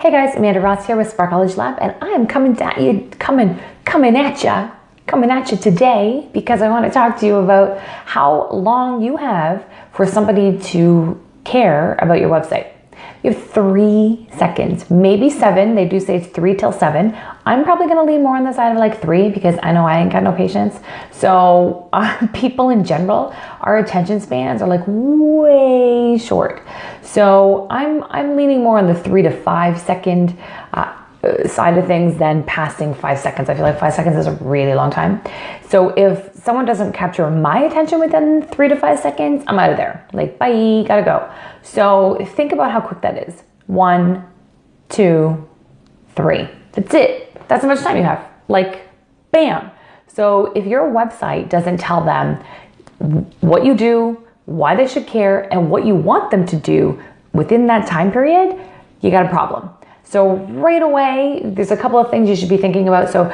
Hey guys, Amanda Ross here with Sparkology Lab, and I am coming at you, coming, coming at you, coming at you today because I want to talk to you about how long you have for somebody to care about your website. You have three seconds, maybe seven. They do say it's three till seven. I'm probably gonna lean more on the side of like three because I know I ain't got no patience. So uh, people in general, our attention spans are like way short. So I'm I'm leaning more on the three to five second uh, Uh, side of things than passing five seconds. I feel like five seconds is a really long time. So if someone doesn't capture my attention within three to five seconds, I'm out of there. Like, bye, gotta go. So think about how quick that is. One, two, three. That's it. That's how much time you have. Like, bam. So if your website doesn't tell them what you do, why they should care, and what you want them to do within that time period, you got a problem. So right away, there's a couple of things you should be thinking about. So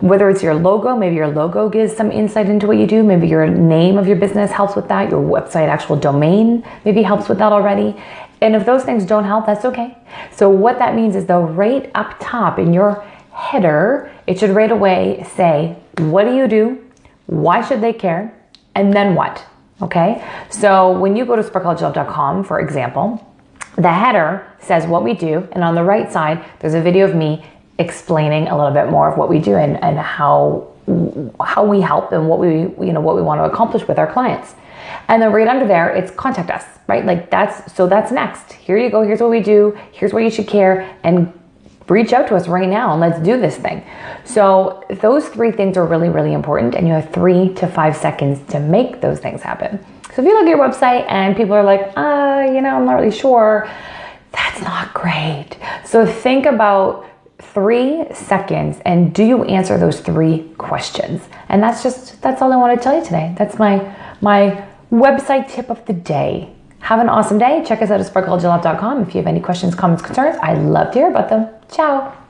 whether it's your logo, maybe your logo gives some insight into what you do. Maybe your name of your business helps with that. Your website actual domain maybe helps with that already. And if those things don't help, that's okay. So what that means is though right up top in your header, it should right away say, what do you do? Why should they care? And then what? Okay. So when you go to sparkology.com, for example, the header says what we do, and on the right side, there's a video of me explaining a little bit more of what we do and, and how how we help and what we you know what we want to accomplish with our clients. And then right under there, it's contact us, right? Like that's so that's next. Here you go. Here's what we do. Here's where you should care and reach out to us right now and let's do this thing. So those three things are really, really important. And you have three to five seconds to make those things happen. So if you look at your website and people are like, uh, you know, I'm not really sure, that's not great. So think about three seconds and do you answer those three questions? And that's just, that's all I want to tell you today. That's my, my website tip of the day. Have an awesome day. Check us out at sparkology.com if you have any questions, comments, concerns. I'd love to hear about them. Ciao.